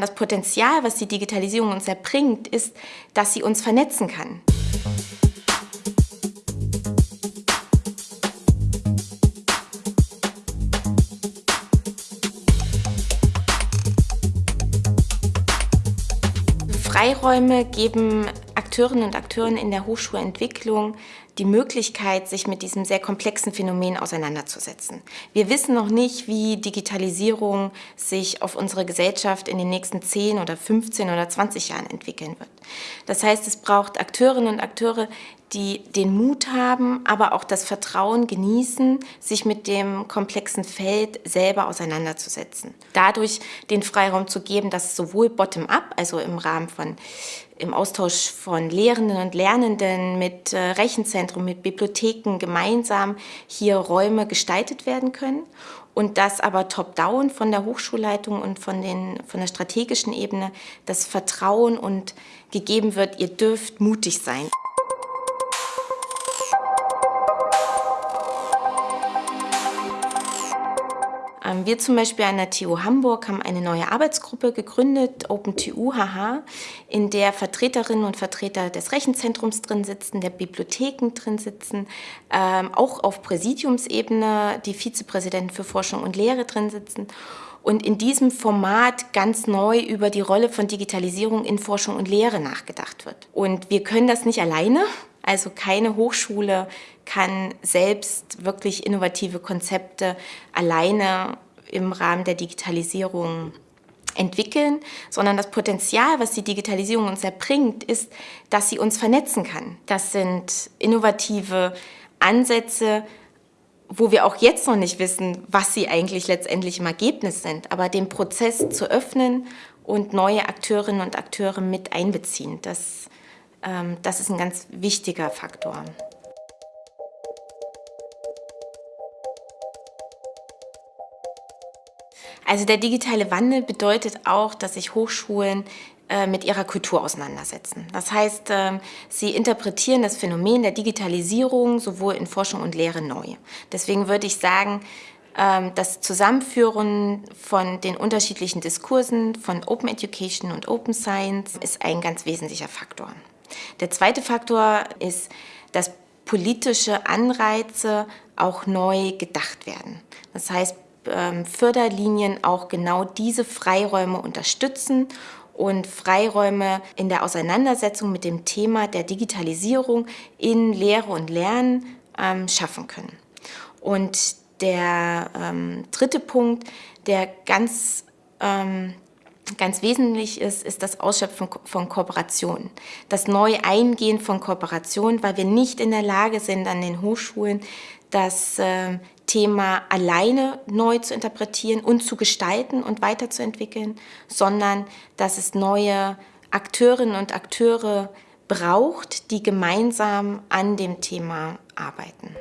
Das Potenzial, was die Digitalisierung uns erbringt, ist, dass sie uns vernetzen kann. Freiräume geben Akteurinnen und Akteuren in der Hochschulentwicklung die Möglichkeit, sich mit diesem sehr komplexen Phänomen auseinanderzusetzen. Wir wissen noch nicht, wie Digitalisierung sich auf unsere Gesellschaft in den nächsten 10 oder 15 oder 20 Jahren entwickeln wird. Das heißt, es braucht Akteurinnen und Akteure, die den Mut haben, aber auch das Vertrauen genießen, sich mit dem komplexen Feld selber auseinanderzusetzen. Dadurch den Freiraum zu geben, dass sowohl bottom-up, also im Rahmen von im Austausch von Lehrenden und Lernenden mit äh, Rechenzentrum, mit Bibliotheken gemeinsam hier Räume gestaltet werden können und dass aber top-down von der Hochschulleitung und von, den, von der strategischen Ebene das Vertrauen und gegeben wird, ihr dürft mutig sein. Wir zum Beispiel an der TU Hamburg haben eine neue Arbeitsgruppe gegründet, OpenTU HH, in der Vertreterinnen und Vertreter des Rechenzentrums drin sitzen, der Bibliotheken drin sitzen, ähm, auch auf Präsidiumsebene die Vizepräsidenten für Forschung und Lehre drin sitzen und in diesem Format ganz neu über die Rolle von Digitalisierung in Forschung und Lehre nachgedacht wird. Und wir können das nicht alleine, also keine Hochschule kann selbst wirklich innovative Konzepte alleine im Rahmen der Digitalisierung entwickeln, sondern das Potenzial, was die Digitalisierung uns erbringt, ist, dass sie uns vernetzen kann. Das sind innovative Ansätze, wo wir auch jetzt noch nicht wissen, was sie eigentlich letztendlich im Ergebnis sind, aber den Prozess zu öffnen und neue Akteurinnen und Akteure mit einbeziehen, das das ist ein ganz wichtiger Faktor. Also der digitale Wandel bedeutet auch, dass sich Hochschulen äh, mit ihrer Kultur auseinandersetzen. Das heißt, ähm, sie interpretieren das Phänomen der Digitalisierung sowohl in Forschung und Lehre neu. Deswegen würde ich sagen, ähm, das Zusammenführen von den unterschiedlichen Diskursen von Open Education und Open Science ist ein ganz wesentlicher Faktor. Der zweite Faktor ist, dass politische Anreize auch neu gedacht werden. Das heißt, ähm, Förderlinien auch genau diese Freiräume unterstützen und Freiräume in der Auseinandersetzung mit dem Thema der Digitalisierung in Lehre und Lernen ähm, schaffen können. Und der ähm, dritte Punkt, der ganz ganz wesentlich ist, ist das Ausschöpfen von Kooperationen. Das Neueingehen von Kooperationen, weil wir nicht in der Lage sind, an den Hochschulen das äh, Thema alleine neu zu interpretieren und zu gestalten und weiterzuentwickeln, sondern dass es neue Akteurinnen und Akteure braucht, die gemeinsam an dem Thema arbeiten.